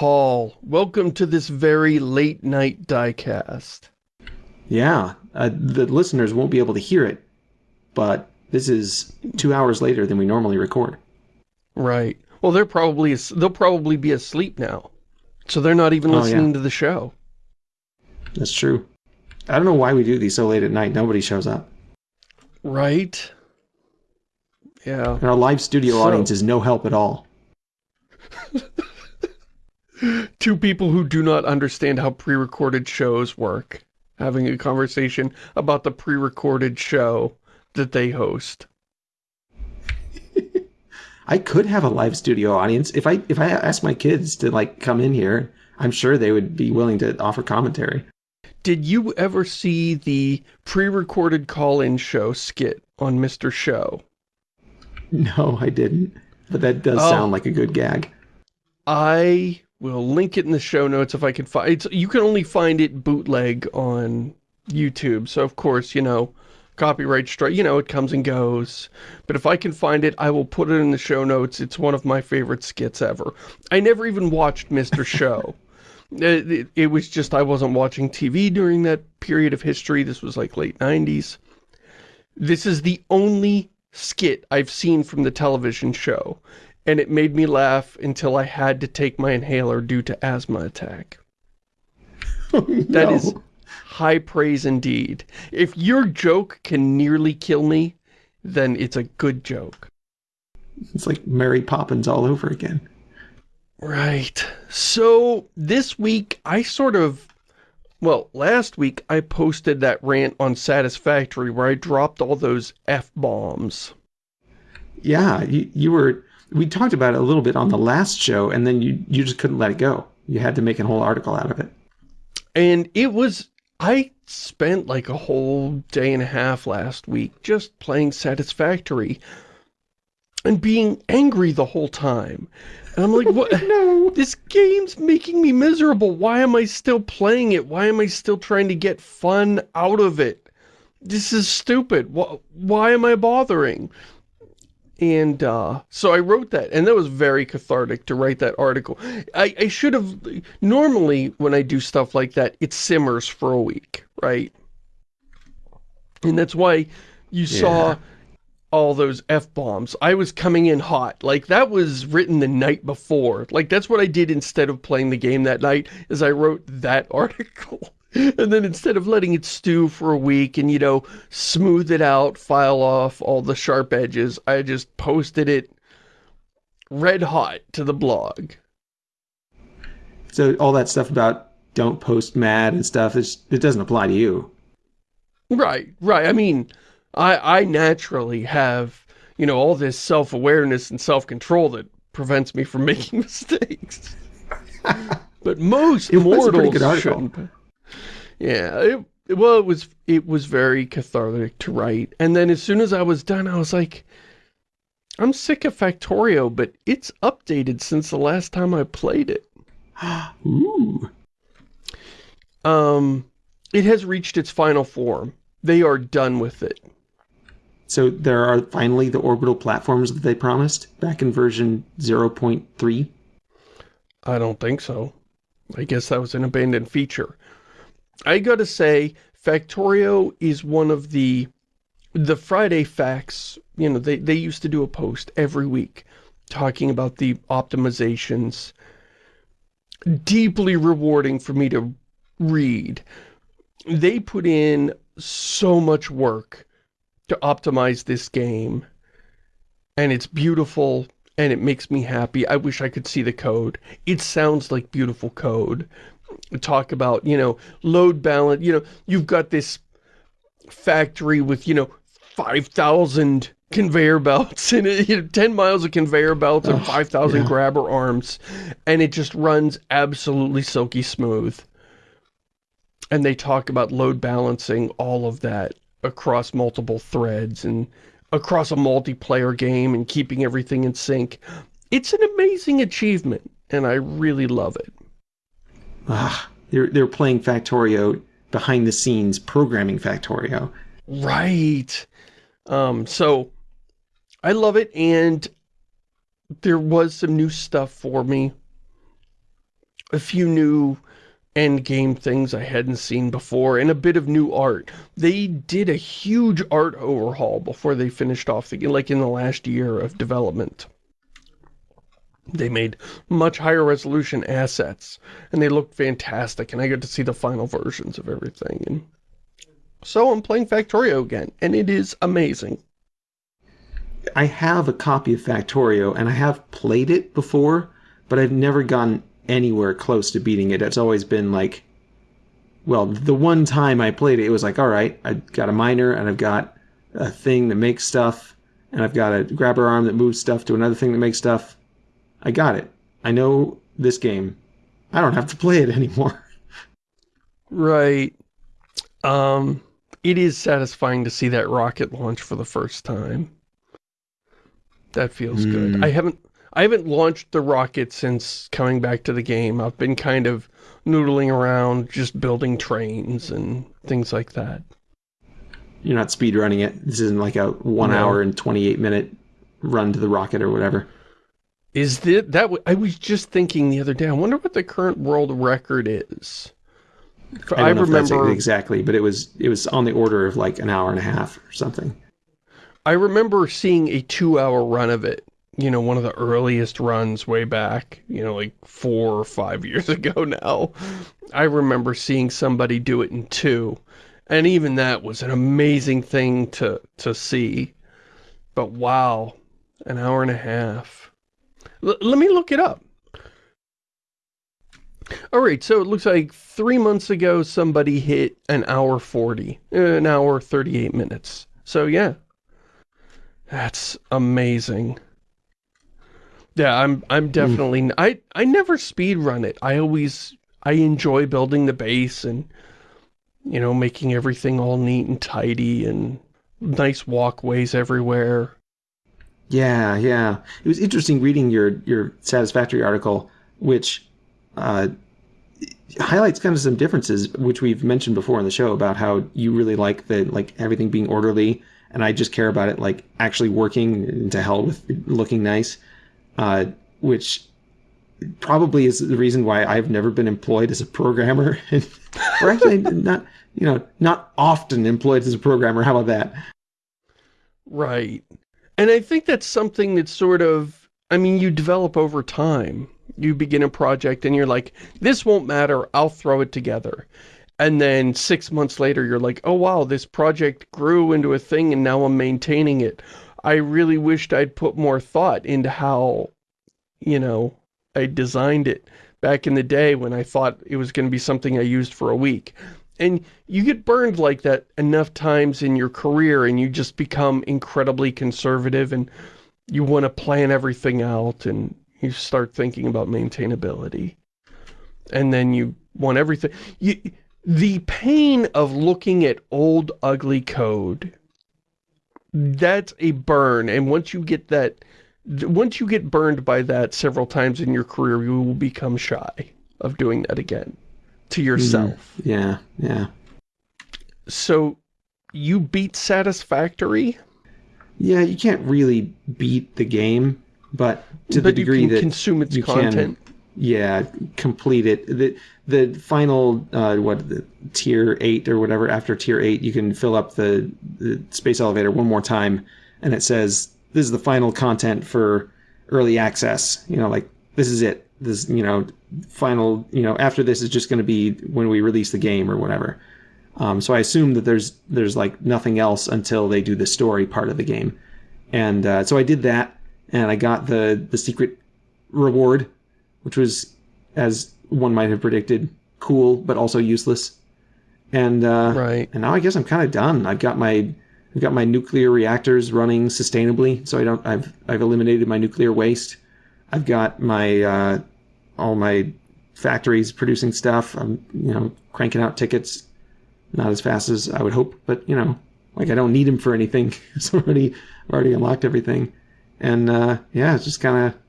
Paul, welcome to this very late night diecast. Yeah, uh, the listeners won't be able to hear it, but this is two hours later than we normally record. Right. Well, they're probably they'll probably be asleep now, so they're not even listening oh, yeah. to the show. That's true. I don't know why we do these so late at night. Nobody shows up. Right. Yeah. And our live studio so... audience is no help at all. Two people who do not understand how pre-recorded shows work. Having a conversation about the pre-recorded show that they host. I could have a live studio audience. If I if I asked my kids to like come in here, I'm sure they would be willing to offer commentary. Did you ever see the pre-recorded call-in show skit on Mr. Show? No, I didn't. But that does oh. sound like a good gag. I will link it in the show notes if I can find it. You can only find it bootleg on YouTube. So, of course, you know, copyright strike, you know, it comes and goes. But if I can find it, I will put it in the show notes. It's one of my favorite skits ever. I never even watched Mr. Show. Uh, it, it, it, was just I wasn't watching TV during that period of history. This was like late 90s. This is the only skit I've seen from the television show, and it made me laugh until I had to take my inhaler due to asthma attack. Oh, no. That is high praise indeed. If your joke can nearly kill me, then it's a good joke. It's like Mary Poppins all over again. Right. So this week I sort of well, last week I posted that rant on Satisfactory where I dropped all those F-bombs. Yeah, you, you were, we talked about it a little bit on the mm-hmm. last show and then you, you just couldn't let it go. You had to make a whole article out of it. And it was, I spent like a whole day and a half last week just playing Satisfactory and being angry the whole time. And I'm like, what? no. This game's making me miserable. Why am I still playing it? Why am I still trying to get fun out of it? This is stupid. Why, why am I bothering? And uh, so I wrote that, and that was very cathartic to write that article. I, I should have, normally when I do stuff like that, it simmers for a week, right? And that's why you yeah. saw all those F-bombs. I was coming in hot. Like, that was written the night before. Like, that's what I did instead of playing the game that night, is I wrote that article. And then instead of letting it stew for a week and, you know, smooth it out, file off all the sharp edges, I just posted it red hot to the blog. So all that stuff about don't post mad and stuff, it doesn't apply to you. Right, right. I mean, I, I naturally have, you know, all this self-awareness and self-control that prevents me from making mistakes. but most it mortals shouldn't. Yeah, it, well, it was it was very cathartic to write. And then as soon as I was done, I was like, I'm sick of Factorio, but it's updated since the last time I played it. Ooh. Um, it has reached its final form. They are done with it. So there are finally the orbital platforms that they promised back in version 0.3? I don't think so. I guess that was an abandoned feature. I gotta say, Factorio is one of the the Friday facts, you know, they, they used to do a post every week talking about the optimizations. Deeply rewarding for me to read. They put in so much work to optimize this game. And it's beautiful and it makes me happy. I wish I could see the code. It sounds like beautiful code. Talk about, you know, load balance. You know, you've got this factory with, you know, 5,000 conveyor belts and you know, 10 miles of conveyor belts and 5,000 yeah. grabber arms. And it just runs absolutely silky smooth. And they talk about load balancing all of that across multiple threads and across a multiplayer game and keeping everything in sync. It's an amazing achievement, and I really love it. Ah, they're, they're playing Factorio behind the scenes, programming Factorio. Right. Um, so, I love it, and there was some new stuff for me. a few new end game things I hadn't seen before, and a bit of new art. They did a huge art overhaul before they finished off the like in the last year of development. They made much higher resolution assets, and they looked fantastic, and I got to see the final versions of everything. And so I'm playing Factorio again, and it is amazing. I have a copy of Factorio, and I have played it before, but I've never gone anywhere close to beating it. It's always been like, well, the one time I played it, it was like, all right, I got a miner and I've got a thing that makes stuff, and I've got a grabber arm that moves stuff to another thing that makes stuff. I got it. I know this game. I don't have to play it anymore. Right. Um, it is satisfying to see that rocket launch for the first time. That feels mm. good. I haven't I haven't launched the rocket since coming back to the game. I've been kind of noodling around, just building trains and things like that. You're not speed running it. This isn't like a one no. hour and 28 minute run to the rocket or whatever. Is that, that, I was just thinking the other day, I wonder what the current world record is. I, I remember exactly, but it was, it was on the order of like an hour and a half or something. I remember seeing a two hour run of it you know, one of the earliest runs way back, you know, like four or five years ago now. I remember seeing somebody do it in two. And even that was an amazing thing to, to see. But wow, an hour and a half. L let me look it up. All right, so it looks like three months ago somebody hit an hour 40, an hour 38 minutes. So yeah, that's amazing. Yeah, I'm I'm hmm. definitely mm. I I never speed run it. I always I enjoy building the base and you know, making everything all neat and tidy and nice walkways everywhere. Yeah, yeah. It was interesting reading your your satisfactory article which uh highlights kind of some differences which we've mentioned before in the show about how you really like the like everything being orderly and I just care about it like actually working to hell with looking nice uh, which probably is the reason why I've never been employed as a programmer, or actually not, you know, not often employed as a programmer. How about that? Right. And I think that's something that's sort of, I mean, you develop over time. You begin a project and you're like, this won't matter, I'll throw it together. And then six months later, you're like, oh wow, this project grew into a thing and now I'm maintaining it. I really wished I'd put more thought into how, you know, I designed it back in the day when I thought it was going to be something I used for a week. And you get burned like that enough times in your career and you just become incredibly conservative and you want to plan everything out and you start thinking about maintainability. And then you want everything. You, the pain of looking at old, ugly code that's a burn. And once you get that, once you get burned by that several times in your career, you will become shy of doing that again to yourself. Mm, yeah, yeah. So you beat Satisfactory? Yeah, you can't really beat the game, but to but the degree that consume its content. Can, yeah, complete it. The the final uh, what the tier eight or whatever after tier eight, you can fill up the, the space elevator one more time, and it says this is the final content for early access. You know, like this is it. This you know final you know after this is just going to be when we release the game or whatever. Um, so I assume that there's there's like nothing else until they do the story part of the game, and uh, so I did that, and I got the the secret reward which was, as one might have predicted, cool but also useless. And uh, right. and now I guess I'm kind of done. I've got my I've got my nuclear reactors running sustainably, so I don't I've I've eliminated my nuclear waste. I've got my uh, all my factories producing stuff. I'm you know cranking out tickets, not as fast as I would hope, but you know like I don't need them for anything. it's already already unlocked everything, and uh, yeah, it's just kind of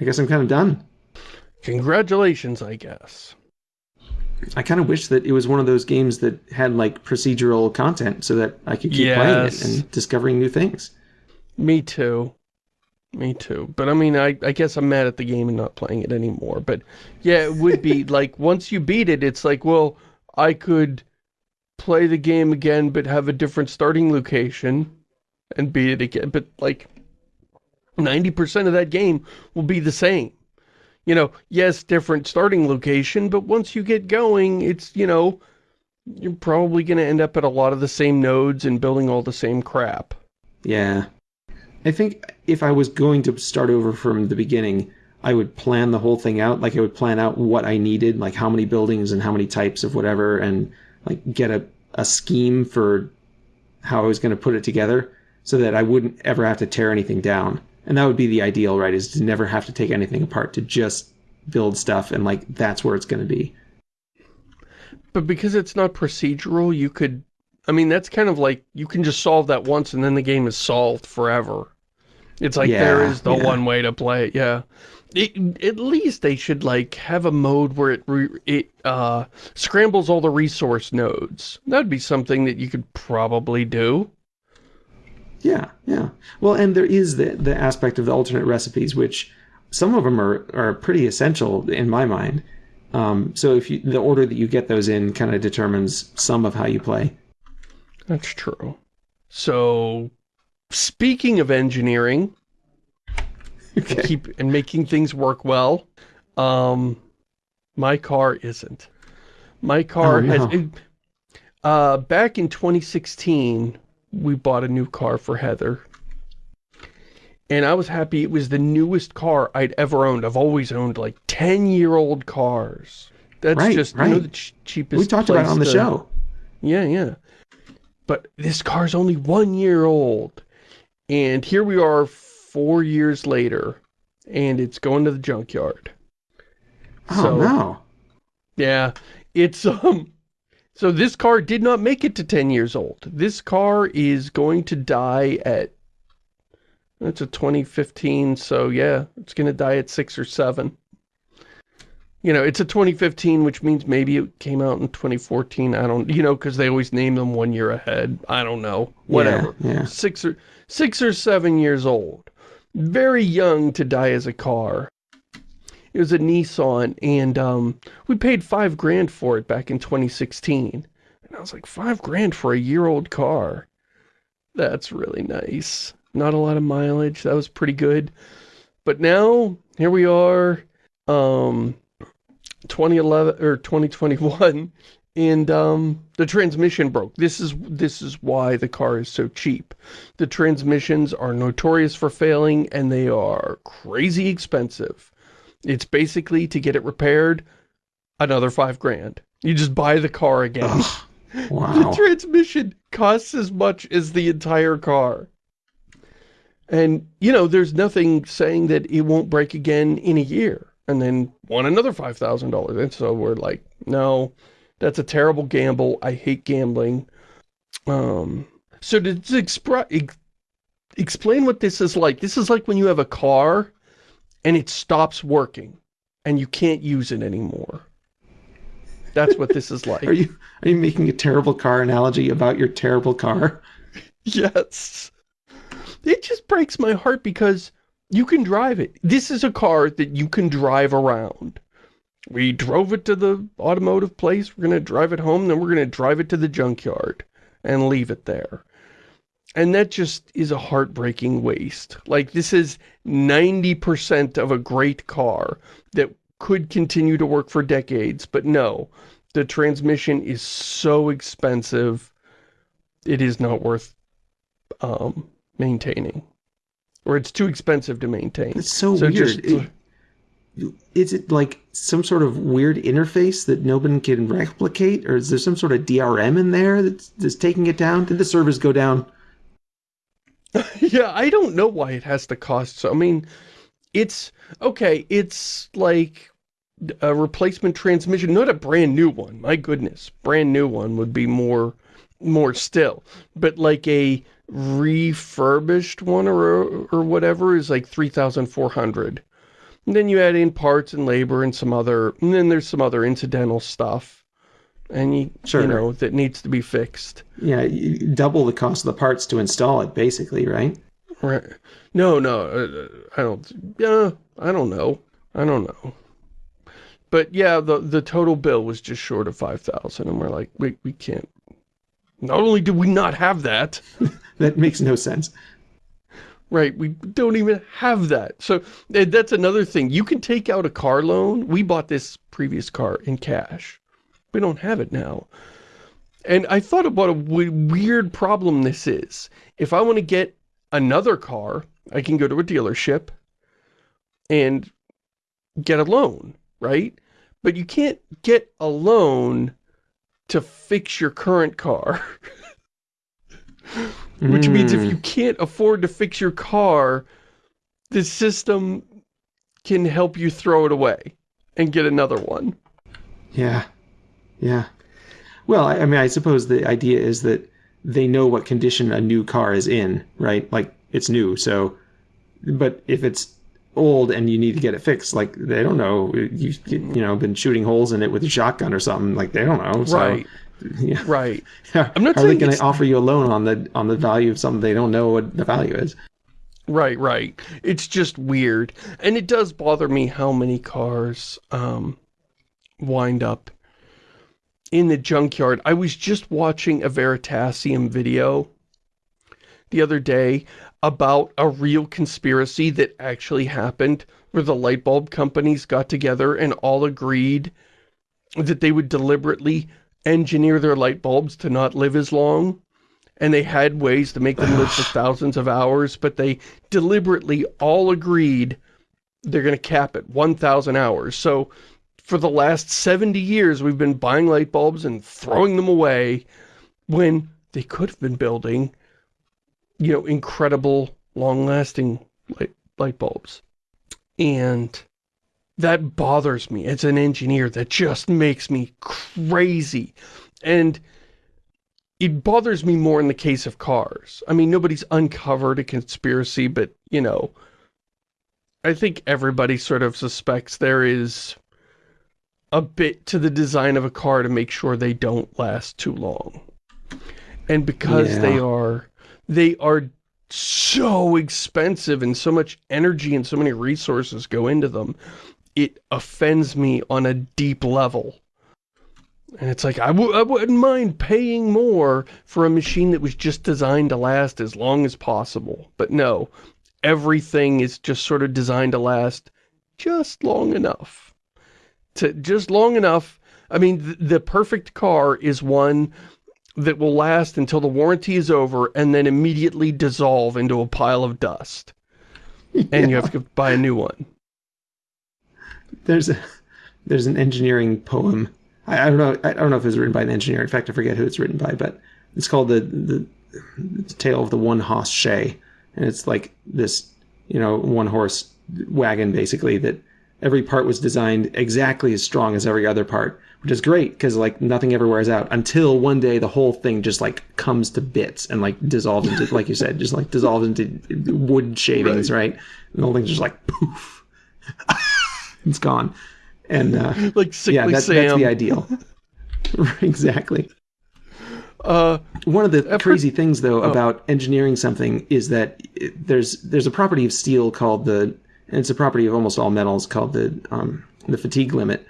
I guess I'm kind of done. Congratulations, I guess. I kind of wish that it was one of those games that had like procedural content so that I could keep yes. playing it and discovering new things. Me too. Me too. But I mean, I, I guess I'm mad at the game and not playing it anymore. But yeah, it would be like, once you beat it, it's like, well, I could play the game again, but have a different starting location and beat it again. But like, 90% of that game will be the same. You know, yes, different starting location, but once you get going, it's, you know, you're probably going to end up at a lot of the same nodes and building all the same crap. Yeah. I think if I was going to start over from the beginning, I would plan the whole thing out. Like I would plan out what I needed, like how many buildings and how many types of whatever, and like get a, a scheme for how I was going to put it together so that I wouldn't ever have to tear anything down. And that would be the ideal, right? Is to never have to take anything apart, to just build stuff and like that's where it's going to be. But because it's not procedural, you could, I mean, that's kind of like, you can just solve that once and then the game is solved forever. It's like, Yeah, there is the yeah. one way to play it, yeah. It, at least they should, like, have a mode where it, re, it uh, scrambles all the resource nodes. That'd be something that you could probably do. Yeah, yeah. Well, and there is the the aspect of the alternate recipes, which some of them are are pretty essential in my mind. Um, so if you, the order that you get those in kind of determines some of how you play. That's true. So, speaking of engineering, Okay. keep and making things work well. Um, my car isn't. My car Oh, no. has. Uh, back in 2016, we bought a new car for Heather, and I was happy. It was the newest car I'd ever owned. I've always owned like 10 year old cars. That's Right, just you know the ch cheapest. We talked about it on the to- show. yeah, yeah. But this car's only one year old. And here we are four years later. And it's going to the junkyard. Oh So- no. Yeah. It's, um... So this car did not make it to 10 years old. This car is going to die at... It's a 2015, so yeah. It's going to die at 6 or 7. You know, it's a 2015, which means maybe it came out in 2014. I don't, you know, because they always name them one year ahead. I don't know. Whatever. Yeah, yeah. Six or six or seven years old. Very young to die as a car. It was a Nissan, and um, we paid five grand for it back in 2016. And I was like, five grand for a year-old car? That's really nice. Not a lot of mileage. That was pretty good. But now, here we are, um, 2011 or 2021, and um, the transmission broke. This is this is why the car is so cheap. The transmissions are notorious for failing, and they are crazy expensive. It's basically to get it repaired, another five grand. You just buy the car again. Ugh, The transmission costs as much as the entire car. And, you know, there's nothing saying that it won't break again in a year. And then won another $5,000. And so we're like, no, that's a terrible gamble. I hate gambling. Um, so to, expri- ex- explain what this is like, this is like when you have a car and it stops working and you can't use it anymore. That's what this is like. Are you are you making a terrible car analogy about your terrible car? Yes. It just breaks my heart because you can drive it. This is a car that you can drive around. We drove it to the automotive place. We're going to drive it home. Then we're going to drive it to the junkyard and leave it there. And that just is a heartbreaking waste. Like this is 90% of a great car that could continue to work for decades. But no, the transmission is so expensive. It is not worth um, maintaining. Or it's too expensive to maintain. It's so, So weird. just- It- is it like some sort of weird interface that nobody can replicate, or is there some sort of DRM in there that's, that's taking it down? Did the servers go down? yeah, I don't know why it has to cost so. I mean, it's okay. It's like a replacement transmission, not a brand new one. My goodness, brand new one would be more, more still. But like a refurbished one or or whatever is like three thousand four hundred. And then you add in parts and labor and some other, and then there's some other incidental stuff, and you Sure. you know that needs to be fixed. Yeah, double the cost of the parts to install it, basically, right? Right. No, no, uh, I don't, yeah, I don't know. I don't know. But yeah, the the total bill was just short of 5,000 and we're like, we, we can't. Not only do we not have that. that makes no sense. Right, we don't even have that. So eh, that's another thing. You can take out a car loan. We bought this previous car in cash. We don't have it now. And I thought about a weird problem this is. If I want to get another car, I can go to a dealership and get a loan, right? But you can't get a loan to fix your current car. Which mm. means if you hmm. can't afford to fix your car, the system can help you throw it away and get another one. Yeah. Yeah. Well, I, I mean, I suppose the idea is that they know what condition a new car is in, right? Like, it's new, so... But if it's old and you need to get it fixed, like, they don't know. You've, you know, been shooting holes in it with a shotgun or something. Like, they don't know. So, right. Yeah. Right. I'm not Are they going to offer you a loan on the on the value of something they don't know what the value is? Right, right. It's just weird. And it does bother me how many cars um, wind up in the junkyard. I was just watching a Veritasium video the other day about a real conspiracy that actually happened where the light bulb companies got together and all agreed that they would deliberately engineer their light bulbs to not live as long. And they had ways to make them live for thousands of hours, but they deliberately all agreed they're going to cap it 1,000 hours. So for the last 70 years, we've been buying light bulbs and throwing them away when they could have been building, you know, incredible, long-lasting light, light bulbs. And that bothers me as an engineer. That just makes me crazy. And it bothers me more in the case of cars. I mean, nobody's uncovered a conspiracy, but, you know, I think everybody sort of suspects there is a bit to the design of a car to make sure they don't last too long. And because yeah. they are, they are so expensive and so much energy and so many resources go into them it offends me on a deep level. And it's like, I w I wouldn't mind paying more for a machine that was just designed to last as long as possible. But no, everything is just sort of designed to last just long enough. To Just long enough. I mean, th the perfect car is one that will last until the warranty is over and then immediately dissolve into a pile of dust. Yeah. And you have to buy a new one there's a there's an engineering poem. I, I, don't know. I don't know if it was written by an engineer. In fact, I forget who it's written by, but it's called the the, the tale of the one horse shay, and it's like this, you know, one horse wagon basically that every part was designed exactly as strong as every other part, which is great because like nothing ever wears out until one day the whole thing just like comes to bits and like dissolves into, like you said, just like dissolves into wood shavings, right? right? And the whole thing's just like poof. it's gone. And uh, like sickly yeah, that's, that's the ideal. exactly. Uh, One of the crazy things, though, oh. about engineering something is that it, there's there's a property of steel called the, and it's a property of almost all metals called the um, the fatigue limit.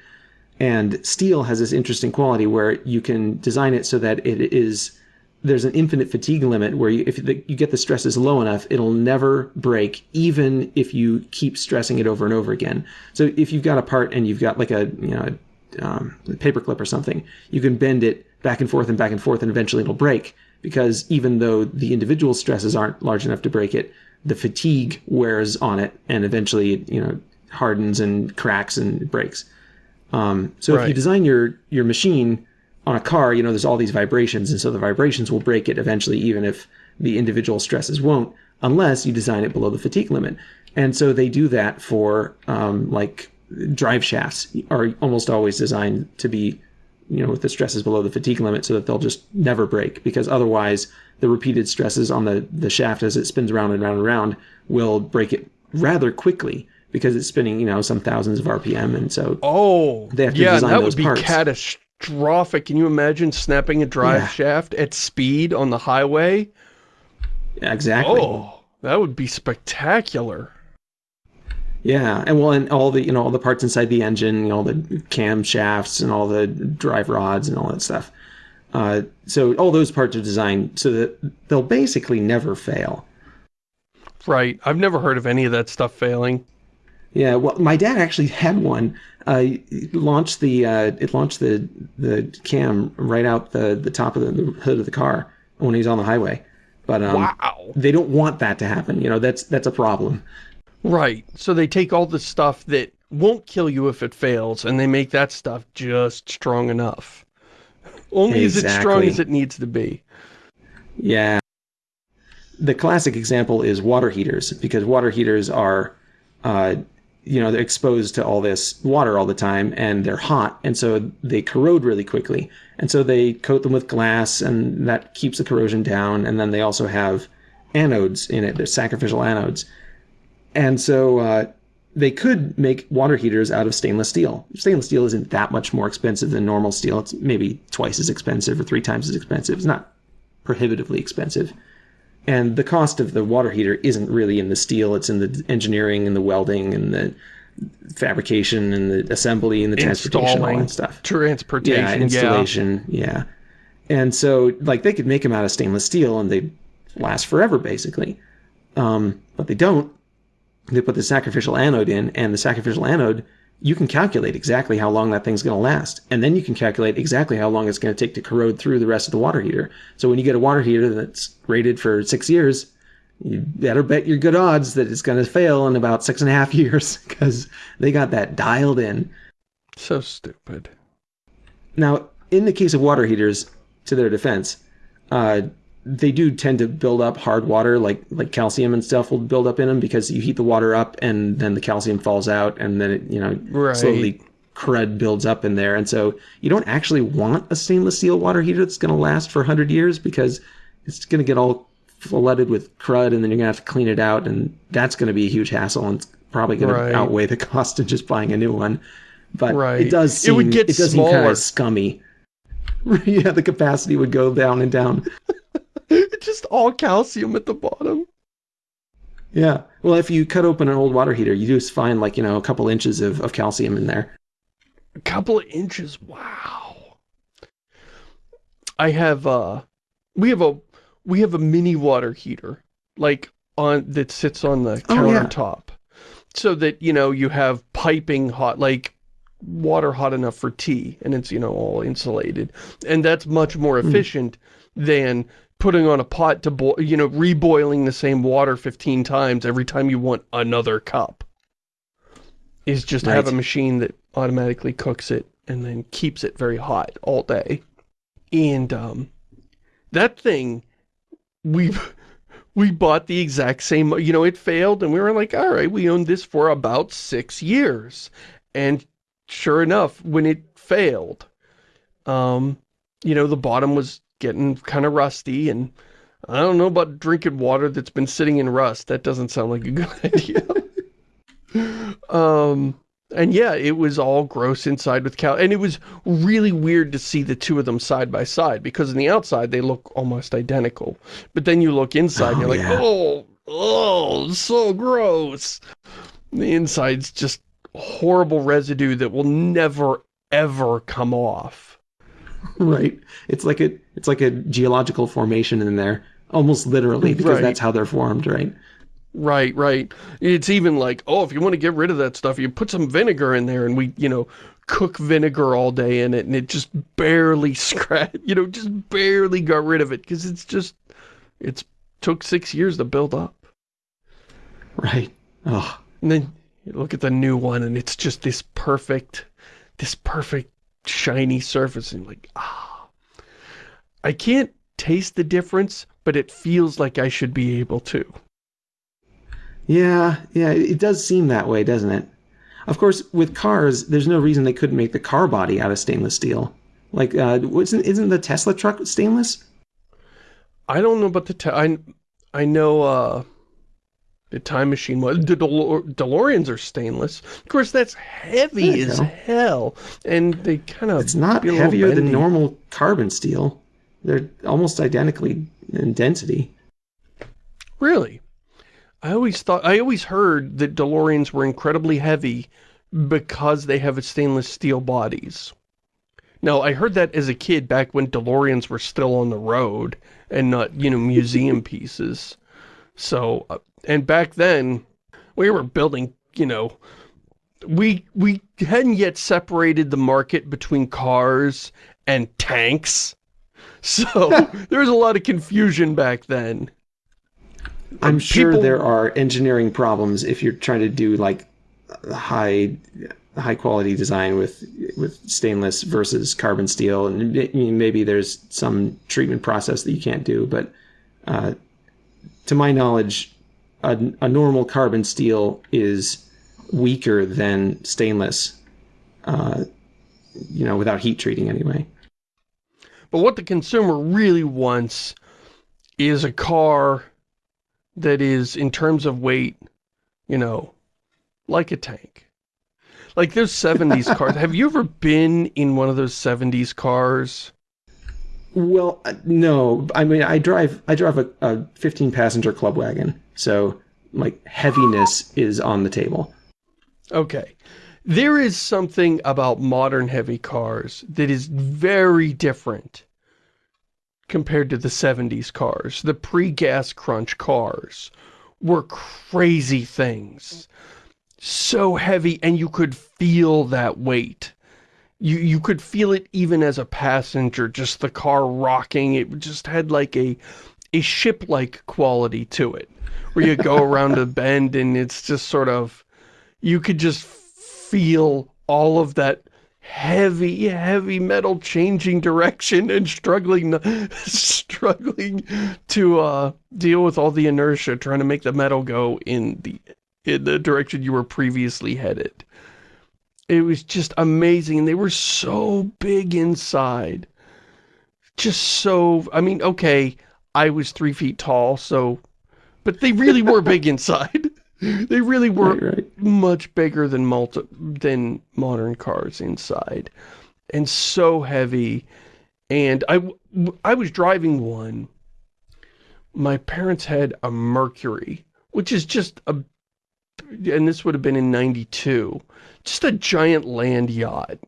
And steel has this interesting quality where you can design it so that it is there's an infinite fatigue limit where you, if the, you get the stresses low enough, it'll never break, even if you keep stressing it over and over again. So if you've got a part and you've got like a you know a, um, a paper clip or something, you can bend it back and forth and back and forth, and eventually it'll break. Because even though the individual stresses aren't large enough to break it, the fatigue wears on it, and eventually it, you know hardens and cracks and breaks. Um, so right. if you design your your machine on a car, you know, there's all these vibrations, and so the vibrations will break it eventually, even if the individual stresses won't, unless you design it below the fatigue limit. And so they do that for um, like drive shafts are almost always designed to be, you know, with the stresses below the fatigue limit so that they'll just never break because otherwise the repeated stresses on the, the shaft as it spins around and around and around will break it rather quickly because it's spinning, you know, some thousands of RPM. And so oh, they have to yeah, design that those would be parts. catastrophic. Can you imagine snapping a drive yeah. shaft at speed on the highway? Yeah, exactly. Oh, That would be spectacular. Yeah, and well, and all the you know all the parts inside the engine, you know, all the cam shafts and all the drive rods and all that stuff. Uh, so all those parts are designed so that they'll basically never fail. Right. I've never heard of any of that stuff failing. Yeah. Well, my dad actually had one. Uh, launched the uh, it launched the the cam right out the the top of the, the hood of the car when he's on the highway. But um, wow. they don't want that to happen. You know, that's that's a problem. Right. So they take all the stuff that won't kill you if it fails, and they make that stuff just strong enough. Only exactly. as strong as it needs to be. Yeah. The classic example is water heaters, because water heaters are, uh, you know, they're exposed to all this water all the time, and they're hot, and so they corrode really quickly. And so they coat them with glass, and that keeps the corrosion down. And then they also have anodes in it, they're sacrificial anodes and so uh, they could make water heaters out of stainless steel. Stainless steel isn't that much more expensive than normal steel. It's maybe twice as expensive or three times as expensive. It's not prohibitively expensive. And the cost of the water heater isn't really in the steel, it's in the engineering and the welding and the fabrication and the assembly and the transportation and all that stuff. Transportation. Yeah, installation. Yeah. yeah. And so like they could make them out of stainless steel and they last forever basically. Um, but they don't they put the sacrificial anode in, and the sacrificial anode, you can calculate exactly how long that thing's going to last. And then you can calculate exactly how long it's going to take to corrode through the rest of the water heater. So when you get a water heater that's rated for six years, you better bet your good odds that it's going to fail in about six and a half years because they got that dialed in. So stupid. Now, in the case of water heaters, to their defense, uh, they do tend to build up hard water, like like calcium and stuff will build up in them because you heat the water up and then the calcium falls out and then it you know right. slowly crud builds up in there. And so you don't actually want a stainless steel water heater that's going to last for 100 years because it's going to get all flooded with crud and then you're going to have to clean it out and that's going to be a huge hassle and it's probably going right. to outweigh the cost of just buying a new one. But right. it does seem, it, would get it does smaller. seem kind of scummy. yeah, the capacity would go down and down. It's just all calcium at the bottom. Yeah. Well, if you cut open an old water heater, you just find like, you know, a couple inches of, of calcium in there. A couple of inches. Wow. I have, uh, we have a, we have a mini water heater, like on, that sits on the countertop. Oh, yeah. So that, you know, you have piping hot, like water hot enough for tea and it's, you know, all insulated. And that's much more hmm. efficient mm. than putting on a pot to boil, you know, reboiling the same water 15 times every time you want another cup. Is just right. have a machine that automatically cooks it and then keeps it very hot all day. And um, that thing, we we bought the exact same, you know, it failed and we were like, all right, we owned this for about six years. And sure enough, when it failed, um, you know, the bottom was getting kind of rusty and I don't know about drinking water that's been sitting in rust. That doesn't sound like a good idea. um, and yeah, it was all gross inside with cow. And it was really weird to see the two of them side by side because on the outside they look almost identical. But then you look inside oh, and you're yeah. like, oh, oh, so gross. The inside's just horrible residue that will never, ever come off. right. It's like a it's like a geological formation in there, almost literally, because right. that's how they're formed, right? Right, right. It's even like, oh, if you want to get rid of that stuff, you put some vinegar in there and we, you know, cook vinegar all day in it and it just barely scratch, you know, just barely got rid of it because it's just, it's took six years to build up. Right. Oh. And then you look at the new one and it's just this perfect, this perfect shiny surface and like, ah. I can't taste the difference, but it feels like I should be able to. Yeah, yeah, it does seem that way, doesn't it? Of course, with cars, there's no reason they couldn't make the car body out of stainless steel. Like, uh, isn't, isn't the Tesla truck stainless? I don't know about the, I, I know, uh, the time machine was. The DeLoreans are stainless. Of course, that's heavy as go. hell. And they kind of... It's not heavier than normal carbon steel. They're almost identically in density. Really? I always thought, I always heard that DeLoreans were incredibly heavy because they have a stainless steel bodies. Now, I heard that as a kid back when DeLoreans were still on the road and not, you know, museum pieces. So, uh, and back then, we were building, you know, we, we hadn't yet separated the market between cars and tanks. So, there was a lot of confusion back then. I'm sure there are engineering problems if you're trying to do like high high quality design with with stainless versus carbon steel, and maybe there's some treatment process that you can't do. But uh, to my knowledge, a, a, normal carbon steel is weaker than stainless. Uh, you know, without heat treating anyway. But what the consumer really wants is a car that is, in terms of weight, you know, like a tank. Like those 70s cars. Have you ever been in one of those 70s cars? Well, uh, no. I mean, I drive I drive a, a 15 passenger club wagon. So, like heaviness is on the table. Okay. There is something about modern heavy cars that is very different compared to the 70s cars. The pre-gas crunch cars were crazy things so heavy and you could feel that weight. You, you could feel it even as a passenger, just the car rocking. It just had like a, a ship-like quality to it, where you go around a bend and it's just sort of, you could just feel all of that heavy, heavy metal changing direction and struggling, struggling to uh, deal with all the inertia, trying to make the metal go in the in the direction you were previously headed. It was just amazing. And they were so big inside. Just so, I mean, okay, I was three feet tall, so, but they really were big inside. They really were right, right. much bigger than multi, than modern cars inside. And so heavy. And I, I was driving one. My parents had a Mercury, which is just a and this would have been in 92, just a giant land yacht,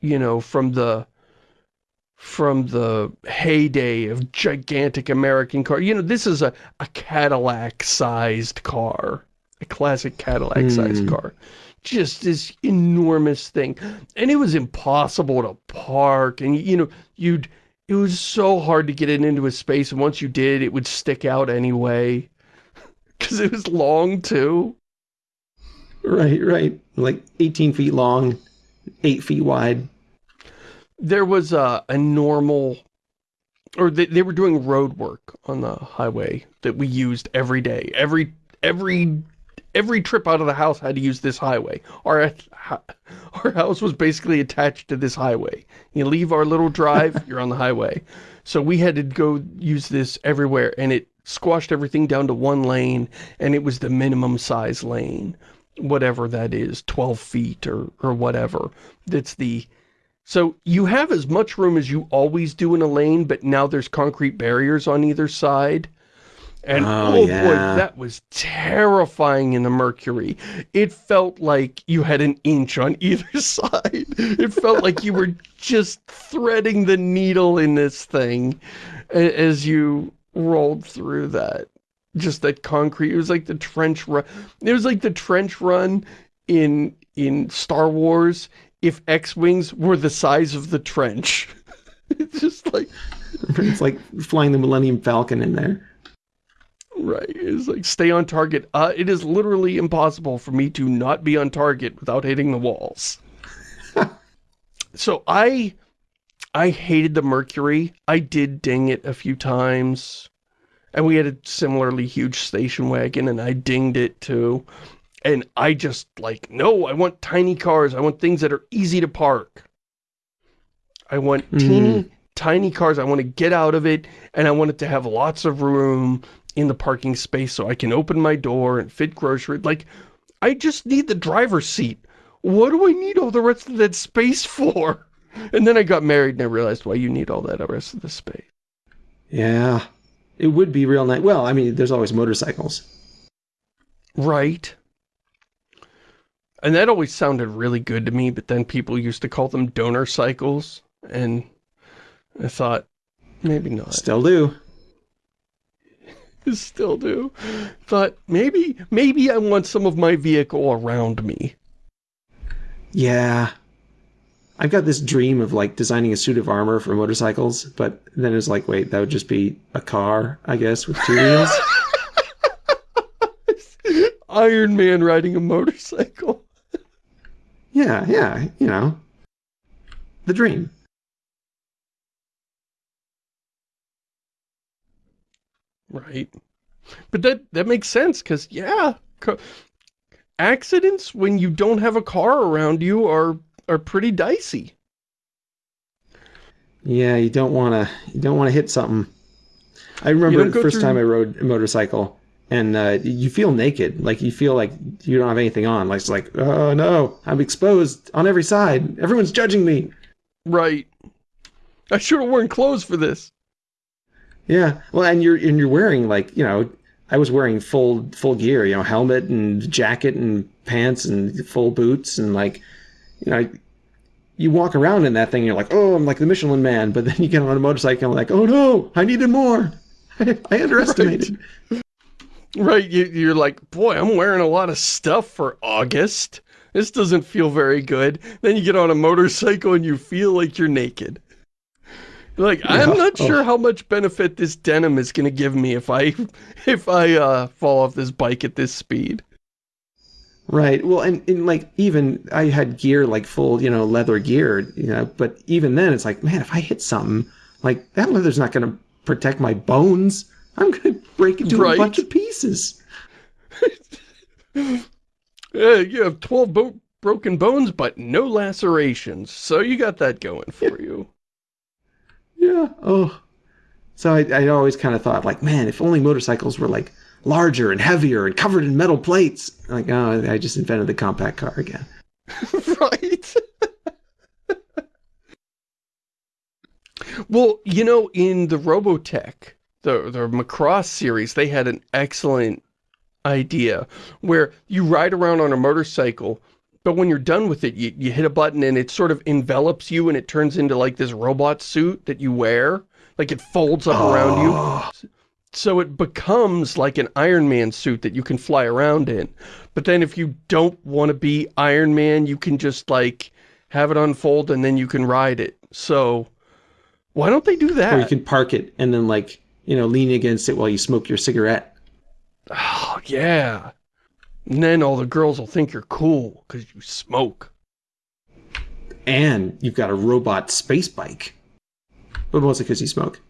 you know, from the from the heyday of gigantic American car. You know, this is a, a Cadillac-sized car, a classic Cadillac-sized mm. car. Just this enormous thing. And it was impossible to park. And, you know, you'd, it was so hard to get it into a space. And once you did, it would stick out anyway. Because it was long, too. Right, right. Like 18 feet long, 8 feet wide. There was a, a normal, or they, they were doing road work on the highway that we used every day. Every, every, every trip out of the house had to use this highway. Our, our house was basically attached to this highway. You leave our little drive, you're on the highway. So we had to go use this everywhere, and it squashed everything down to one lane, and it was the minimum size lane whatever that is, 12 feet or, or whatever. That's the... So you have as much room as you always do in a lane, but now there's concrete barriers on either side. And oh, oh yeah. boy, that was terrifying in the Mercury. It felt like you had an inch on either side. It felt like you were just threading the needle in this thing as you rolled through that just that concrete. It was like the trench run. It was like the trench run in in Star Wars if X-Wings were the size of the trench. it's just like... It's like flying the Millennium Falcon in there. Right. It's like, stay on target. Uh, it is literally impossible for me to not be on target without hitting the walls. so I... I hated the Mercury. I did ding it a few times. And we had a similarly huge station wagon, and I dinged it too. And I just, like, no, I want tiny cars. I want things that are easy to park. I want mm. teeny, tiny cars. I want to get out of it, and I want it to have lots of room in the parking space so I can open my door and fit groceries. Like, I just need the driver's seat. What do I need all the rest of that space for? And then I got married and I realized why you need all that rest of the space. Yeah. It would be real nice. Well, I mean, there's always motorcycles. Right. And that always sounded really good to me, but then people used to call them donor cycles, and I thought, maybe not. Still do. Still do. Thought, maybe, maybe I want some of my vehicle around me. Yeah. I've got this dream of like designing a suit of armor for motorcycles, but then it's like, wait, that would just be a car, I guess, with two wheels. Iron Man riding a motorcycle. Yeah, yeah, you know. The dream. Right. But that, that makes sense, because, yeah, accidents when you don't have a car around you are, are pretty dicey. Yeah, you don't want to, you don't want to hit something. I remember the first through... time I rode a motorcycle, and uh, you feel naked. Like, you feel like you don't have anything on. Like, it's like, oh, no, I'm exposed on every side. Everyone's judging me. Right. I should have worn clothes for this. Yeah. Well, and you're and you're wearing like, you know, I was wearing full full gear, you know, helmet and jacket and pants and full boots and like, you know, you walk around in that thing and you're like, oh, I'm like the Michelin man. But then you get on a motorcycle and like, oh no, I needed more. I, I underestimated. Right. Right. You, you're like, boy, I'm wearing a lot of stuff for August. This doesn't feel very good. Then you get on a motorcycle and you feel like you're naked. Like, yeah. I'm not sure oh. how much benefit this denim is going to give me if I, if I, uh, fall off this bike at this speed. Right. Well, and, and like, even, I had gear, like, full, you know, leather gear, you know, but even then, it's like, man, if I hit something, like, that leather's not going to protect my bones. I'm going to break into right. a bunch of pieces. yeah, you have 12 bo broken bones, but no lacerations. So you got that going for you. Yeah. Oh. So I, I always kind of thought, like, man, if only motorcycles were like larger and heavier and covered in metal plates. Like, oh, I just invented the compact car again. right. well, you know, in the Robotech, the the Macross series, they had an excellent idea where you ride around on a motorcycle but when you're done with it, you, you hit a button and it sort of envelops you and it turns into like this robot suit that you wear. Like it folds up oh. around you. Oh. So it becomes like an Iron Man suit that you can fly around in. But then if you don't want to be Iron Man, you can just like have it unfold and then you can ride it. So why don't they do that? Or you can park it and then like, you know, leaning against it while you smoke your cigarette. Oh, yeah. And then all the girls will think you're cool because you smoke. And you've got a robot space bike. But mostly because you smoke.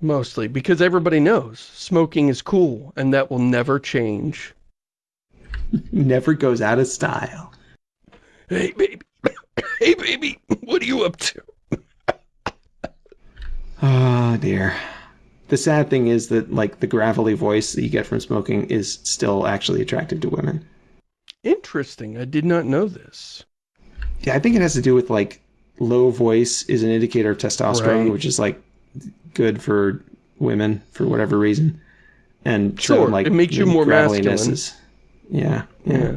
Mostly because everybody knows smoking is cool and that will never change. never goes out of style. Hey, baby. hey, baby. What are you up to? oh, dear the sad thing is that like the gravelly voice that you get from smoking is still actually attractive to women. Interesting. I did not know this. Yeah, I think it has to do with like low voice is an indicator of testosterone, right. which is like good for women for whatever reason. And sure, so, like it makes you more masculine. Is, yeah, yeah. yeah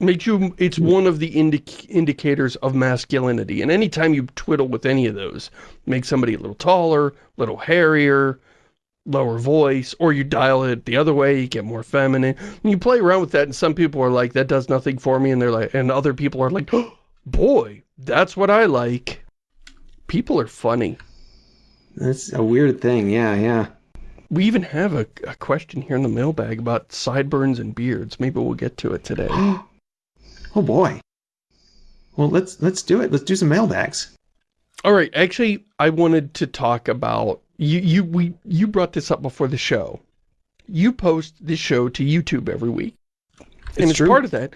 makes you it's one of the indi indicators of masculinity. And anytime you twiddle with any of those make somebody a little taller a little hairier lower voice or you dial it the other way you get more feminine. And you play around with that and some people are like that does nothing for me and they're like and other people are like oh, boy that's what i like. People are funny. That's a weird thing yeah yeah. We even have a, a question here in the mailbag about sideburns and beards. Maybe we'll get to it today Oh boy. Well, let's let's do it. Let's do some mailbags. All right. Actually, I wanted to talk about you. You we you brought this up before the show. You post this show to YouTube every week, it's and as true. part of that,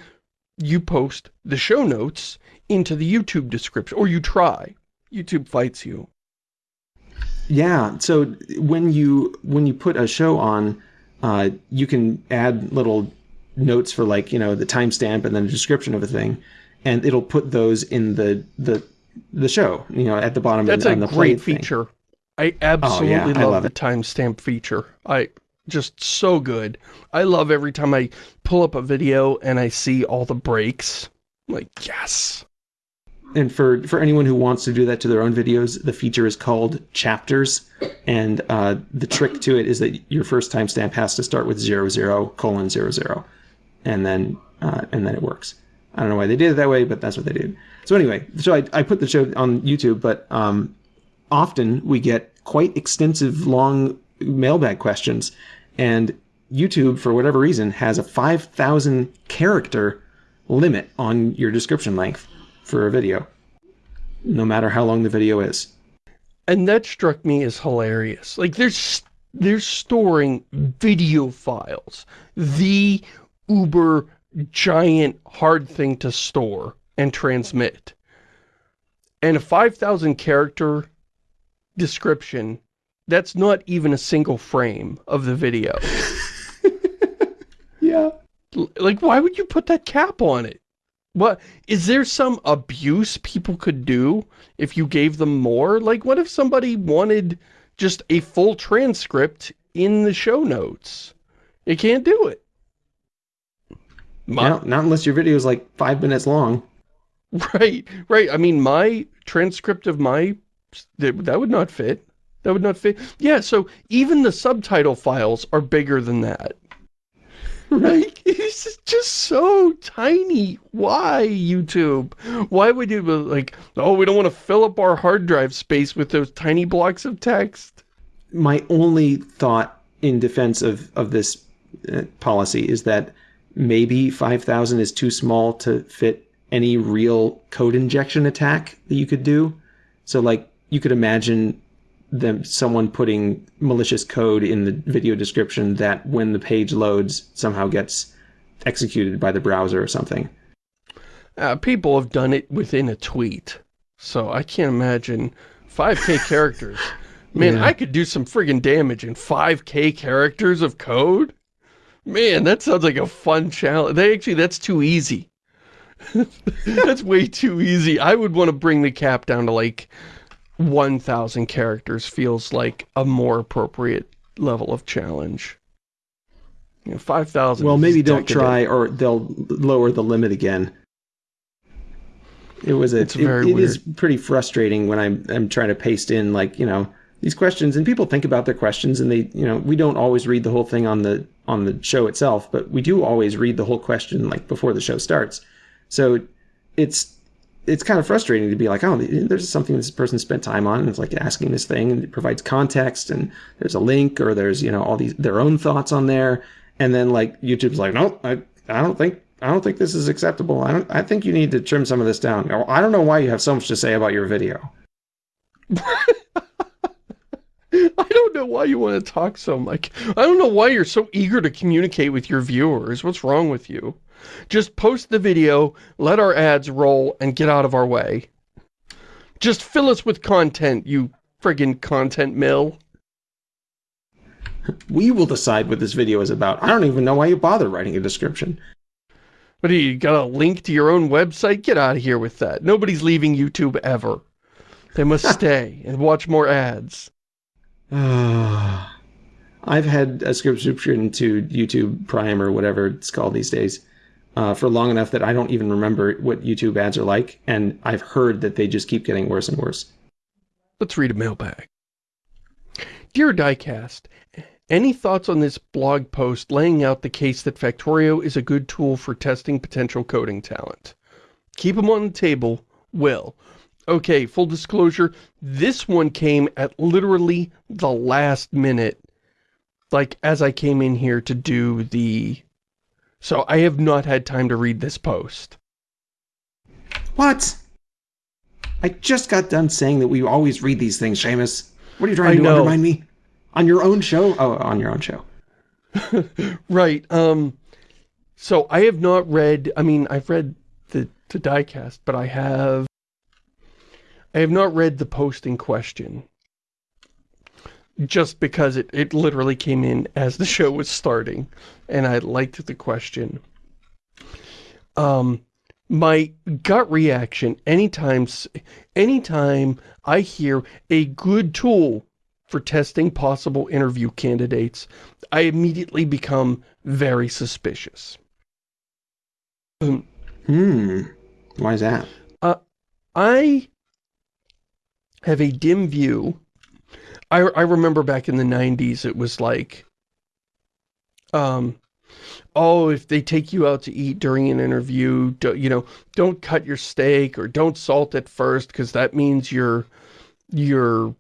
you post the show notes into the YouTube description, or you try. YouTube fights you. Yeah. So when you when you put a show on, uh, you can add little notes for like you know the timestamp and then a description of a thing, and it'll put those in the the the show. You know, at the bottom. That's of, a the great feature. Thing. I absolutely oh, yeah, love, love, the timestamp feature. I just so good. I love every time I pull up a video and I see all the breaks. like, yes. And for, for anyone who wants to do that to their own videos, the feature is called chapters. And uh, the trick to it is that your first timestamp has to start with zero zero colon 00. And then, uh, and then it works. I don't know why they did it that way, but that's what they did. So anyway, so I, I put the show on YouTube, but um, often we get quite extensive, long mailbag questions. And YouTube, for whatever reason, has a 5,000 character limit on your description length for a video, no matter how long the video is. And that struck me as hilarious. Like, there's they're storing video files, the uber giant hard thing to store and transmit. And a 5,000 character description, that's not even a single frame of the video. yeah. Like, why would you put that cap on it? What, is there some abuse people could do if you gave them more? Like, what if somebody wanted just a full transcript in the show notes? You can't do it. My, not, not unless your video is like five minutes long. Right, right. I mean, my transcript of my, that, that would not fit. That would not fit. Yeah, so even the subtitle files are bigger than that. Right? It's just so tiny. Why, YouTube? Why would you, like, oh, we don't want to fill up our hard drive space with those tiny blocks of text? My only thought in defense of, of this uh, policy is that maybe 5,000 is too small to fit any real code injection attack that you could do. So like you could imagine them someone putting malicious code in the video description that when the page loads somehow gets executed by the browser or something. Uh, people have done it within a tweet. So I can't imagine 5k characters. Man, yeah. I could do some friggin' damage in 5k characters of code. Man, that sounds like a fun challenge. They actually, that's too easy. that's way too easy. I would want to bring the cap down to like 1,000 characters feels like a more appropriate level of challenge. You know, 5,000 Well, maybe don't try or they'll lower the limit again. It was a, it's it, it is pretty frustrating when I'm, I'm trying to paste in like, you know, these questions and people think about their questions and they, you know, we don't always read the whole thing on the, on the show itself, but we do always read the whole question like before the show starts. So it's it's kind of frustrating to be like, oh, there's something this person spent time on, and it's like asking this thing, and it provides context, and there's a link, or there's you know all these their own thoughts on there, and then like YouTube's like, nope, I I don't think I don't think this is acceptable. I don't I think you need to trim some of this down. I don't know why you have so much to say about your video. I don't know why you want to talk so much. I don't know why you're so eager to communicate with your viewers. What's wrong with you? Just post the video, let our ads roll, and get out of our way. Just fill us with content, you friggin' content mill. We will decide what this video is about. I don't even know why you bother writing a description. But you got a link to your own website? Get out of here with that. Nobody's leaving YouTube ever. They must stay and watch more ads. I've had a subscription to YouTube Prime or whatever it's called these days uh, for long enough that I don't even remember what YouTube ads are like, and I've heard that they just keep getting worse and worse. Let's read a mailbag. Dear Diecast, any thoughts on this blog post laying out the case that Factorio is a good tool for testing potential coding talent? Keep them on the table, will. Okay, full disclosure, this one came at literally the last minute, like as I came in here to do the so I have not had time to read this post. What? I just got done saying that we always read these things, Shamus. What are you trying to undermine me? On your own show? Oh, on your own show. right. Um, so I have not read, I mean, I've read the, the diecast, but I have, I have not read the post in question just because it, it literally came in as the show was starting and I liked the question. Um, my gut reaction anytime, anytime I hear a good tool for testing possible interview candidates, I immediately become very suspicious. Hmm. Why is that? Uh, I have a dim view. I, I remember back in the 90s, it was like, um, oh, if they take you out to eat during an interview, do, you know, don't cut your steak or don't salt it first because that means you're, you're,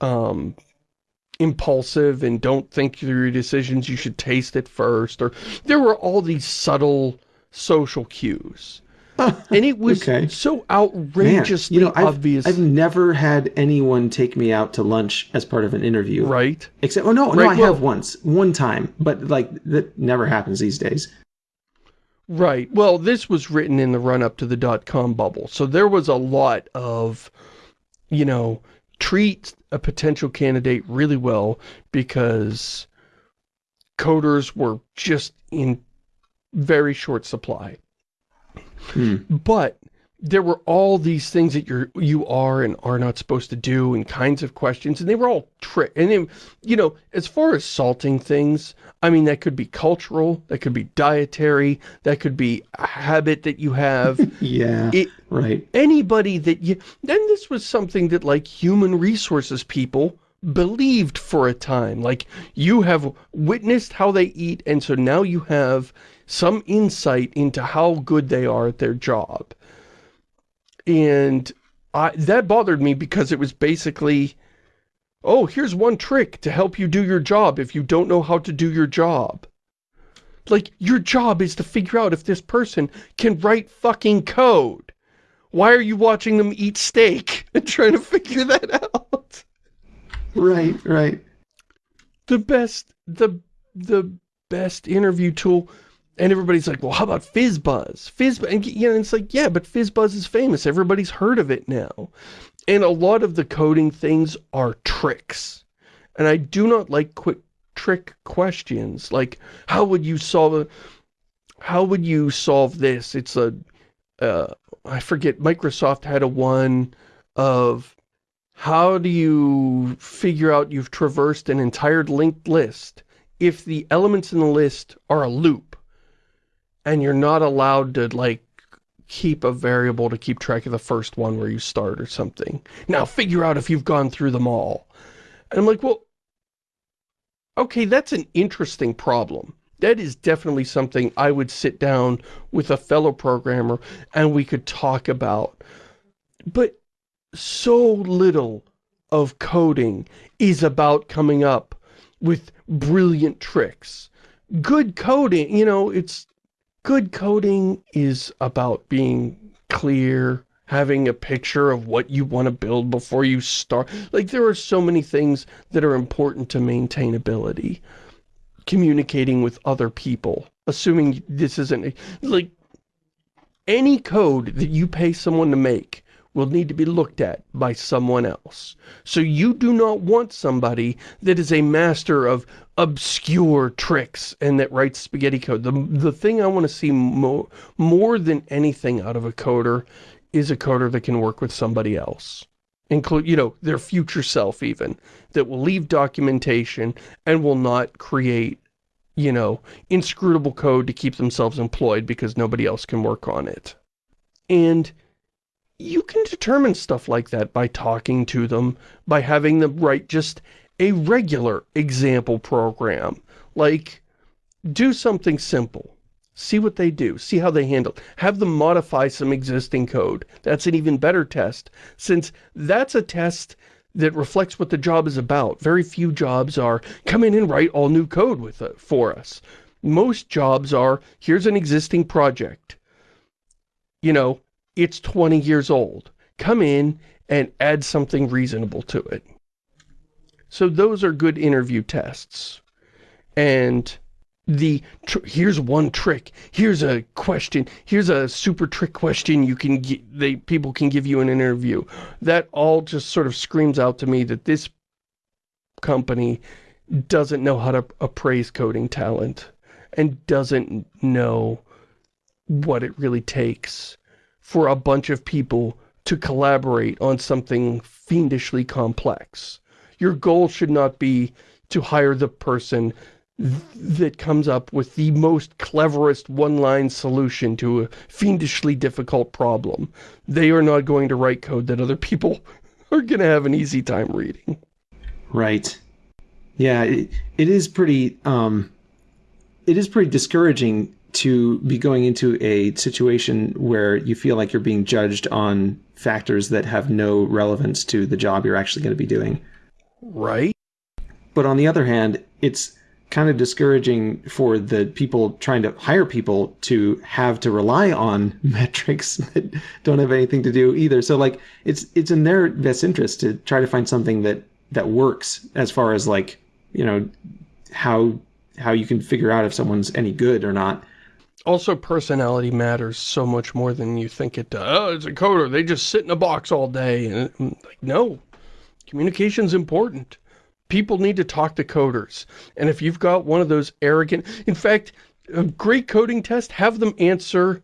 um, impulsive and don't think through your decisions. You should taste it first. Or there were all these subtle social cues. And it was Okay. so Man, outrageously you know, I've, obvious, I've never had anyone take me out to lunch as part of an interview. right? Except, oh no, no, I well- have once, one time, but like that never happens these days. Right. Well, this was written in the run-up to the dot-com bubble. So there was a lot of, you know, treat a potential candidate really well because coders were just in very short supply. Hmm. But there were all these things that you're, you are and are not supposed to do and kinds of questions, and they were all trick. And then, you know, as far as salting things, I mean, that could be cultural, that could be dietary, that could be a habit that you have. Yeah, it, right. anybody that you, then this was something that like human resources people believed for a time. Like you have witnessed how they eat and so now you have some insight into how good they are at their job. And I, that bothered me because it was basically, oh, here's one trick to help you do your job if you don't know how to do your job. Like, your job is to figure out if this person can write fucking code. Why are you watching them eat steak and trying to figure that out? Right, right. The best, the, the best interview tool, and everybody's like, well, how about FizzBuzz? FizzBuzz, and you know, it's like, yeah, but FizzBuzz is famous. Everybody's heard of it now. And a lot of the coding things are tricks. And I do not like quick trick questions. Like, how would you solve a, how would you solve this? It's a, uh, I forget, Microsoft had a one of how do you figure out you've traversed an entire linked list if the elements in the list are a loop and you're not allowed to like keep a variable to keep track of the first one where you start or something. Now figure out if you've gone through them all. And I'm like, well, okay, that's an interesting problem. That is definitely something I would sit down with a fellow programmer and we could talk about. But so little of coding is about coming up with brilliant tricks. Good coding, you know, it's good coding is about being clear, having a picture of what you want to build before you start. Like there are so many things that are important to maintainability. Communicating with other people, assuming this isn't like any code that you pay someone to make will need to be looked at by someone else. So you do not want somebody that is a master of obscure tricks and that writes spaghetti code. The, the thing I want to see more, more than anything out of a coder is a coder that can work with somebody else. Include, you know, their future self even, that will leave documentation and will not create, you know, inscrutable code to keep themselves employed because nobody else can work on it. And you can determine stuff like that by talking to them, by having them write just a regular example program. Like, do something simple. See what they do. See how they handle. Have them modify some existing code. That's an even better test, since that's a test that reflects what the job is about. Very few jobs are, come in and write all new code with it for us. Most jobs are, here's an existing project. You know, it's 20 years old. Come in and add something reasonable to it. So those are good interview tests. And the, here's one trick, here's a question, here's a super trick question you can get, they, people can give you an interview. That all just sort of screams out to me that this company doesn't know how to appraise coding talent and doesn't know what it really takes for a bunch of people to collaborate on something fiendishly complex. Your goal should not be to hire the person th that comes up with the most cleverest one-line solution to a fiendishly difficult problem. They are not going to write code that other people are going to have an easy time reading. Right. Yeah, it, it is pretty um it is pretty discouraging to be going into a situation where you feel like you're being judged on factors that have no relevance to the job you're actually going to be doing. Right? But on the other hand, it's kind of discouraging for the people trying to hire people to have to rely on metrics that don't have anything to do either. So like it's it's in their best interest to try to find something that that works as far as like, you know, how how you can figure out if someone's any good or not. Also, personality matters so much more than you think it does. Oh, it's a coder. They just sit in a box all day. And mm, like, no, communication's important. People need to talk to coders. And if you've got one of those arrogant... In fact, a great coding test, have them answer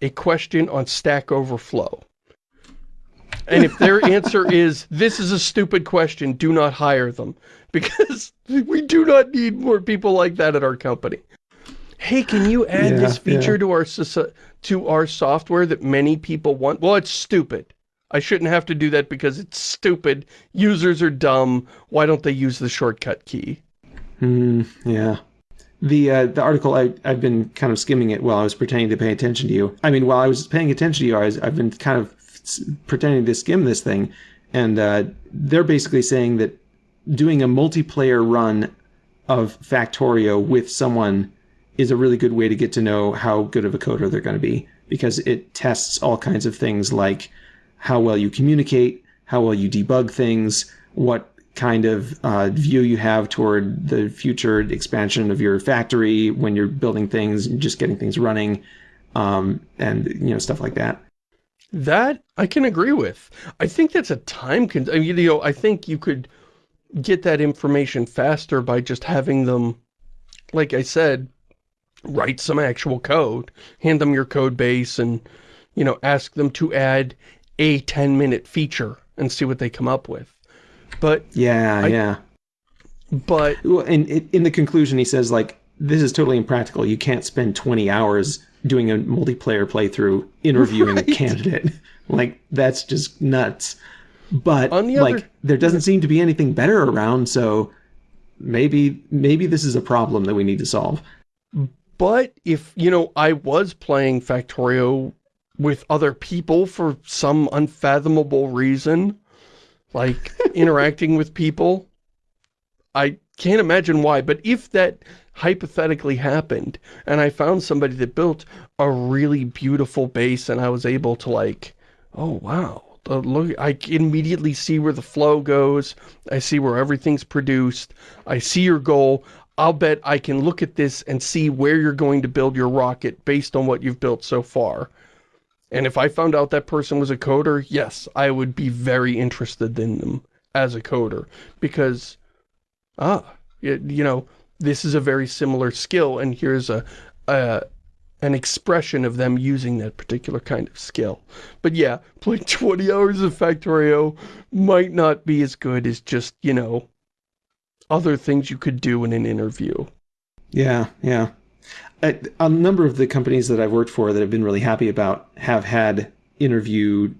a question on Stack Overflow. And if their answer is, this is a stupid question, do not hire them. Because we do not need more people like that at our company. Hey, can you add yeah, this feature yeah. to our to our software that many people want? Well, it's stupid. I shouldn't have to do that because it's stupid. Users are dumb. Why don't they use the shortcut key? Hmm, yeah. The uh, the article, I, I've been kind of skimming it while I was pretending to pay attention to you. I mean, while I was paying attention to you, I was, I've been kind of pretending to skim this thing. And uh, they're basically saying that doing a multiplayer run of Factorio with someone is a really good way to get to know how good of a coder they're going to be because it tests all kinds of things like how well you communicate, how well you debug things, what kind of uh, view you have toward the future expansion of your factory when you're building things and just getting things running, um, and you know stuff like that. That I can agree with. I think that's a time con. I mean, you know, I think you could get that information faster by just having them, like I said, write some actual code, hand them your code base and, you know, ask them to add a 10 minute feature and see what they come up with. But yeah, I, yeah. But well, in in the conclusion, he says like this is totally impractical. You can't spend 20 hours doing a multiplayer playthrough interviewing right. a candidate. like that's just nuts. But On the like other, there doesn't seem to be anything better around, so maybe maybe this is a problem that we need to solve. But if, you know, I was playing Factorio with other people for some unfathomable reason, like interacting with people, I can't imagine why, but if that hypothetically happened, and I found somebody that built a really beautiful base, and I was able to like, oh wow, the look, I immediately see where the flow goes, I see where everything's produced, I see your goal, I'll bet I can look at this and see where you're going to build your rocket based on what you've built so far. And if I found out that person was a coder, yes, I would be very interested in them as a coder. Because, ah, you, you know, this is a very similar skill, and here's a, a an expression of them using that particular kind of skill. But yeah, playing 20 hours of Factorio might not be as good as just, you know, other things you could do in an interview. Yeah, yeah. A, a number of the companies that I've worked for that I've been really happy about have had interview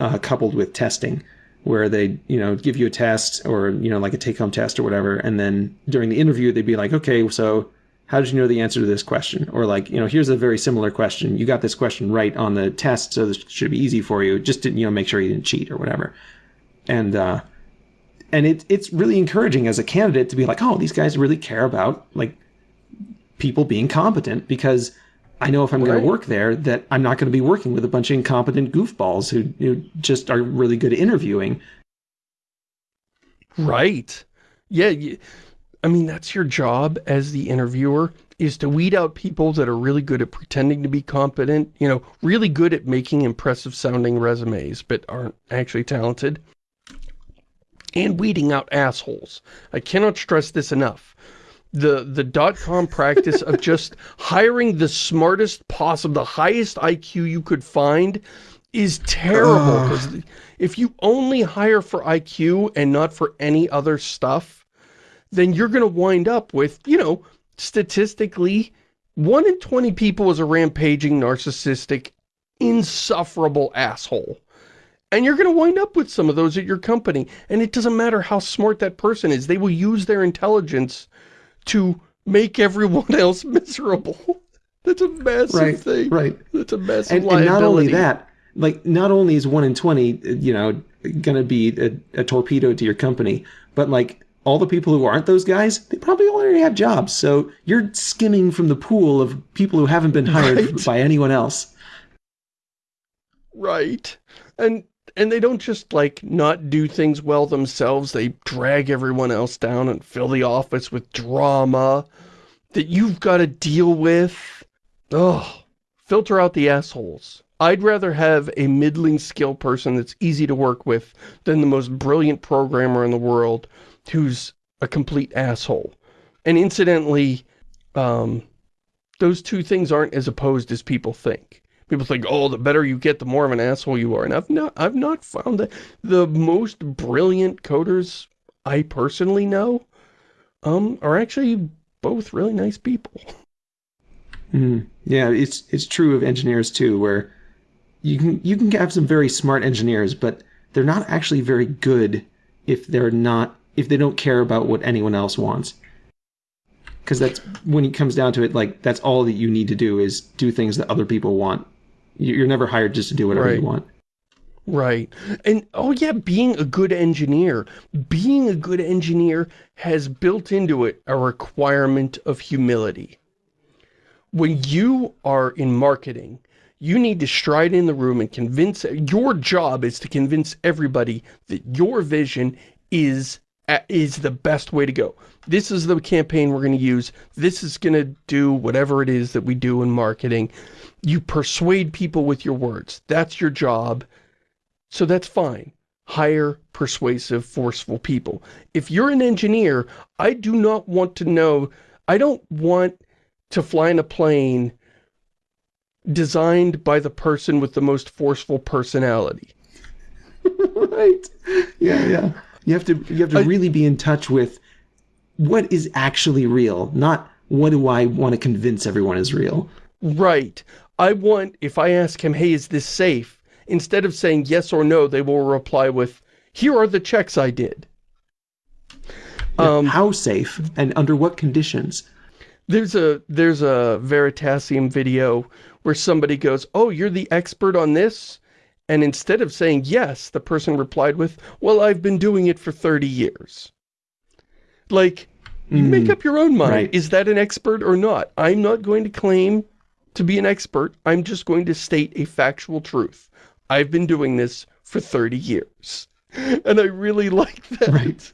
uh, coupled with testing where they, you know, give you a test or, you know, like a take-home test or whatever. And then during the interview, they'd be like, okay, so how did you know the answer to this question? Or like, you know, here's a very similar question. You got this question right on the test, so this should be easy for you. Just to, you know, make sure you didn't cheat or whatever. And, uh, and it, it's really encouraging as a candidate to be like, oh, these guys really care about like people being competent because I know if I'm right. going to work there that I'm not going to be working with a bunch of incompetent goofballs who, who just are really good at interviewing. Right. Yeah. I mean, that's your job as the interviewer is to weed out people that are really good at pretending to be competent, you know, really good at making impressive sounding resumes, but aren't actually talented and weeding out assholes. I cannot stress this enough. The, the dot-com practice of just hiring the smartest possible, the highest IQ you could find is terrible because if you only hire for IQ and not for any other stuff, then you're going to wind up with, you know, statistically, one in 20 people is a rampaging, narcissistic, insufferable asshole. And you're going to wind up with some of those at your company. And it doesn't matter how smart that person is. They will use their intelligence to make everyone else miserable. That's a massive right, thing. Right. That's a massive and, liability. and not only that, like, not only is 1 in 20, you know, going to be a, a torpedo to your company, but like, all the people who aren't those guys, they probably already have jobs. So you're skimming from the pool of people who haven't been hired Right. by anyone else. Right. And and they don't just like not do things well themselves. They drag everyone else down and fill the office with drama that you've got to deal with. Ugh. Filter out the assholes. I'd rather have a middling skill person that's easy to work with than the most brilliant programmer in the world who's a complete asshole. And incidentally, um, those two things aren't as opposed as people think. People think, oh, the better you get, the more of an asshole you are. And I've not, I've not found that. The most brilliant coders I personally know um, are actually both really nice people. Mm. Yeah, it's it's true of engineers too, where you can you can have some very smart engineers, but they're not actually very good if they're not if they don't care about what anyone else wants. Because that's when it comes down to it, like that's all that you need to do is do things that other people want. You- You're never hired just to do whatever Right. you want. Right. And, oh yeah, being a good engineer. Being a good engineer has built into it a requirement of humility. When you are in marketing, you need to stride in the room and convince, your job is to convince everybody that your vision is is the best way to go. This is the campaign we're going to use. This is going to do whatever it is that we do in marketing. You persuade people with your words. That's your job. So that's fine. Hire persuasive, forceful people. If you're an engineer, I do not want to know, I don't want to fly in a plane designed by the person with the most forceful personality. right. Yeah, yeah. You have to you have to I- really be in touch with what is actually real, not what do I want to convince everyone is real. Right. I want, if I ask him, hey, is this safe? Instead of saying yes or no, they will reply with, here are the checks I did. Um, How safe and under what conditions? There's a there's a Veritasium video where somebody goes, "Oh, you're the expert on this?" And instead of saying yes, the person replied with, "Well, I've been doing it for 30 years." Like, you hmm. make up your own mind. right. Is that an expert or not? I'm not going to claim to be an expert. I'm just going to state a factual truth. I've been doing this for 30 years. And I really like that. Right.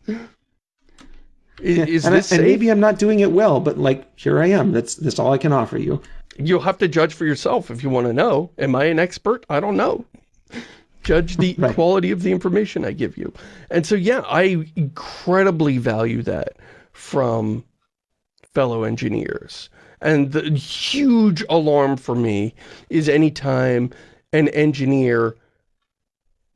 Is, Yeah, is and, I- this and maybe I'm not doing it well, but like here I am. That's that's all I can offer you. You'll have to judge for yourself if you want to know. Am I an expert? I don't know. Judge the Right. quality of the information I give you. And so, yeah, I incredibly value that from fellow engineers. And the huge alarm for me is anytime an engineer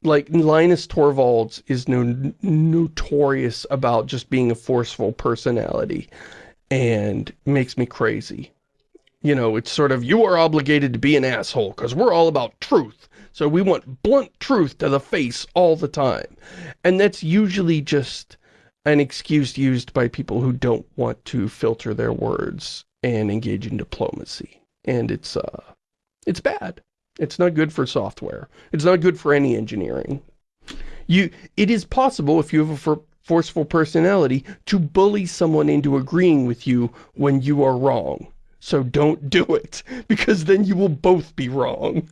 like Linus Torvalds is no, notorious about just being a forceful personality and makes me crazy. You know, it's sort of, you are obligated to be an asshole because we're all about truth. So we want blunt truth to the face all the time. And that's usually just an excuse used by people who don't want to filter their words and engage in diplomacy. And it's, uh, it's bad. It's not good for software. It's not good for any engineering. You, it is possible if you have a for, forceful personality to bully someone into agreeing with you when you are wrong. So don't do it, because then you will both be wrong.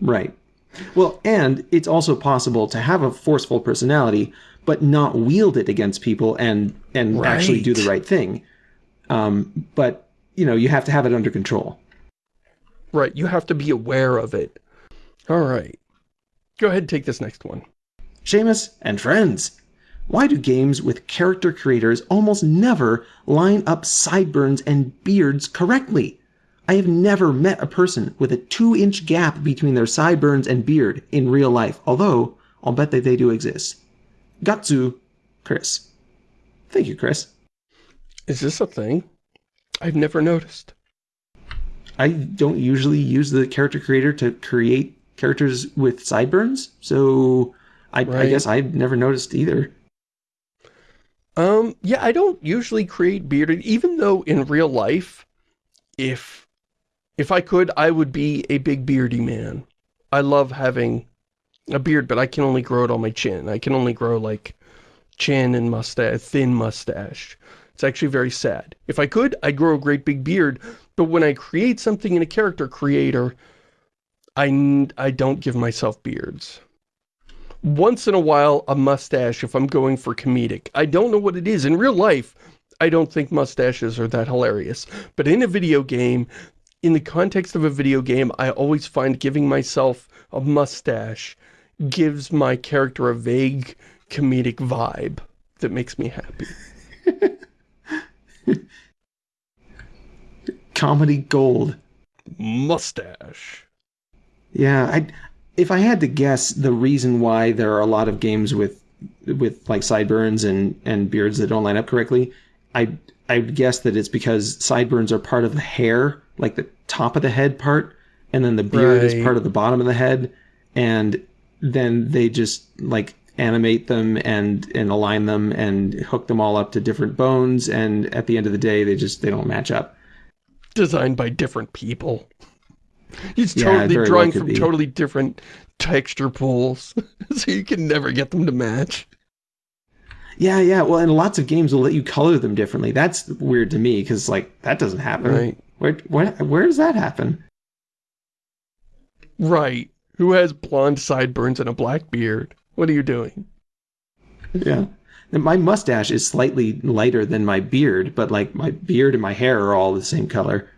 Right. Well, and it's also possible to have a forceful personality, but not wield it against people and and actually do the Right. right thing. Um, but you know, you have to have it under control. Right, you have to be aware of it. All right. Go ahead and take this next one. Shamus and friends, why do games with character creators almost never line up sideburns and beards correctly? I have never met a person with a two inch gap between their sideburns and beard in real life, although I'll bet that they do exist. Gatsu, Chris. Thank you, Chris. Is this a thing? I've never noticed. I don't usually use the character creator to create characters with sideburns, so I, right. I guess I've never noticed either. Um, yeah, I don't usually create bearded, even though in real life, if if I could, I would be a big beardy man. I love having a beard, but I can only grow it on my chin. I can only grow, like, chin and mustache, thin mustache. It's actually very sad. If I could, I'd grow a great big beard, but when I create something in a character creator, I, I don't give myself beards. Once in a while, a mustache if I'm going for comedic. I don't know what it is. In real life, I don't think mustaches are that hilarious. But in a video game, in the context of a video game, I always find giving myself a mustache gives my character a vague comedic vibe that makes me happy. Comedy gold. Mustache. Yeah, I if I had to guess the reason why there are a lot of games with with like sideburns and and beards that don't line up correctly, I I would guess that it's because sideburns are part of the hair, like the top of the head part, and then the beard right. is part of the bottom of the head, and then they just like animate them and and align them and hook them all up to different bones and at the end of the day they just they don't match up. Designed by different people. He's yeah, totally drawing well from totally different texture pools so you can never get them to match yeah yeah well and lots of games will let you color them differently that's weird to me because like that doesn't happen right where, where where does that happen right who has blonde sideburns and a black beard what are you doing? Yeah. My mustache is slightly lighter than my beard, but like my beard and my hair are all the same color.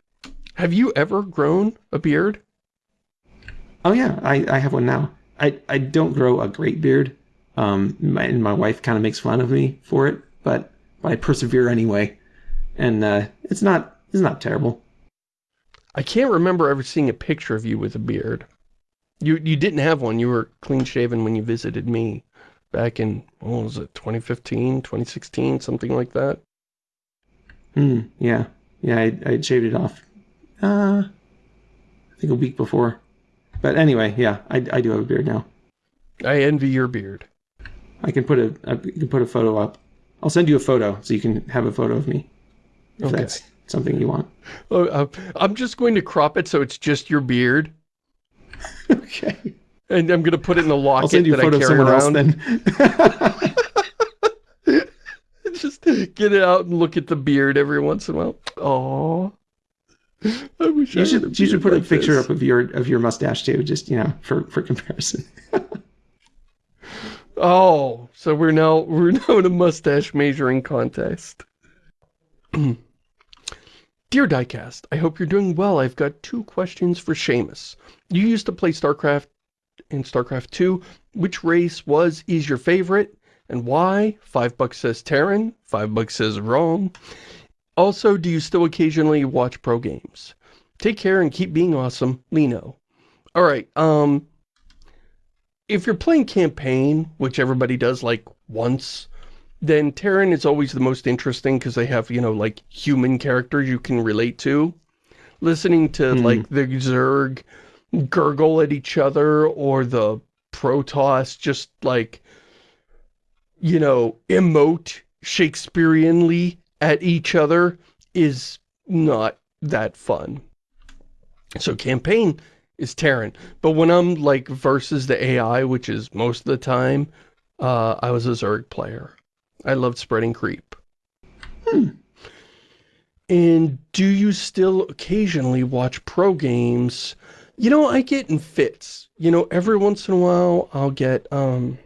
Have you ever grown a beard? Oh yeah, I, I have one now. I, I don't grow a great beard. Um, my, and my wife kind of makes fun of me for it, but, but I persevere anyway. And uh, it's not it's not terrible. I can't remember ever seeing a picture of you with a beard. You you didn't have one. You were clean shaven when you visited me back in, what was it, 2015, 2016, something like that? Hmm, yeah. Yeah, I, I shaved it off. Uh, I think a week before. But anyway, yeah, I, I do have a beard now. I envy your beard. I can put a I can put a photo up. I'll send you a photo so you can have a photo of me. If okay. that's something you want. Oh, uh, I'm just going to crop it so it's just your beard okay. And I'm gonna put it in the locket that I carry around. else then. Just get it out and look at the beard every once in a while. Oh. I wish you I should you should put like a picture this. up of your of your mustache too, just you know, for for comparison. Oh, so we're now we're now in a mustache measuring contest. Dear Diecast, I hope you're doing well. I've got two questions for Shamus. You used to play StarCraft in StarCraft 2. Which race was, is your favorite, and why? Five bucks says Terran, five bucks says wrong. Also, do you still occasionally watch pro games? Take care and keep being awesome, Lino. Alright, um, if you're playing campaign, which everybody does like once, then Terran is always the most interesting because they have, you know, like human characters you can relate to. Listening to mm. like the Zerg gurgle at each other or the Protoss just like, you know, emote Shakespeareanly at each other is not that fun. So campaign is Terran. But when I'm like versus the AI, which is most of the time, uh, I was a Zerg player. I loved spreading creep. Hmm. And do you still occasionally watch pro games? You know, I get in fits. You know, every once in a while, I'll get, um,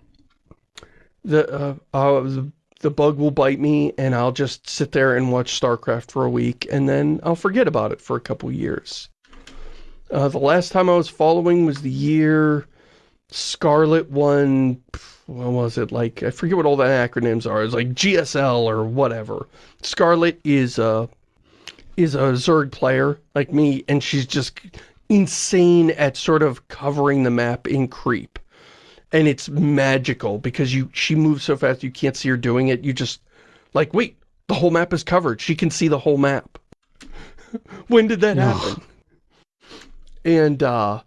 the, uh, uh, the, the bug will bite me and I'll just sit there and watch StarCraft for a week and then I'll forget about it for a couple years. Uh, the last time I was following was the year Scarlett won what was it, like, I forget what all the acronyms are, it's like GSL or whatever. Scarlett is, uh, is a Zerg player like me, and she's just insane at sort of covering the map in creep. And it's magical because you she moves so fast you can't see her doing it. You just, like, wait, the whole map is covered. She can see the whole map. when did that happen? And, uh,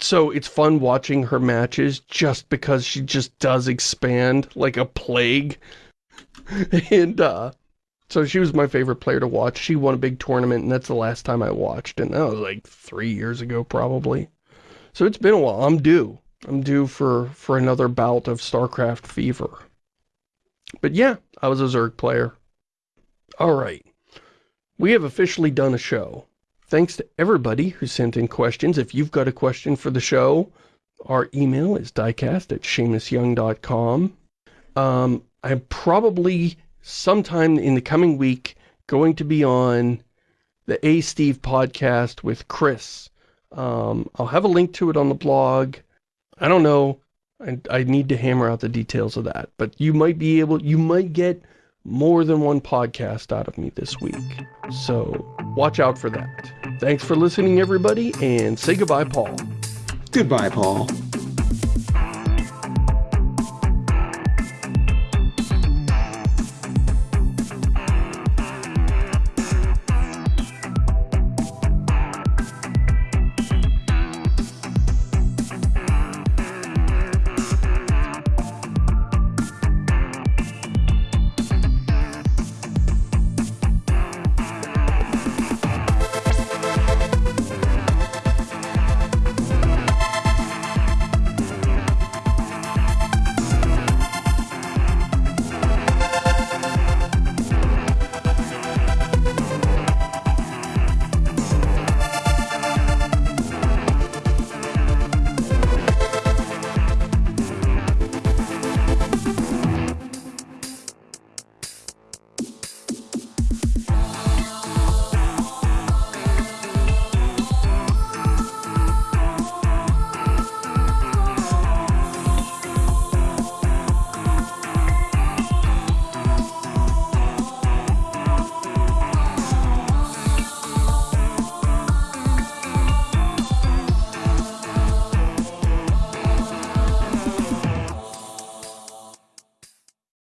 so it's fun watching her matches just because she just does expand like a plague. and, uh, so she was my favorite player to watch. She won a big tournament, and that's the last time I watched. And that was like three years ago, probably. So it's been a while. I'm due. I'm due for, for another bout of StarCraft fever. But yeah, I was a Zerg player. All right. We have officially done a show. Thanks to everybody who sent in questions. If you've got a question for the show, our email is diecast at ShamusYoung.com. Um, I'm probably sometime in the coming week going to be on the A Steve podcast with Chris. Um, I'll have a link to it on the blog. I don't know. I, I need to hammer out the details of that. But you might be able, you might get more than one podcast out of me this week. So watch out for that. Thanks for listening, everybody, and say goodbye, Paul. Goodbye, Paul.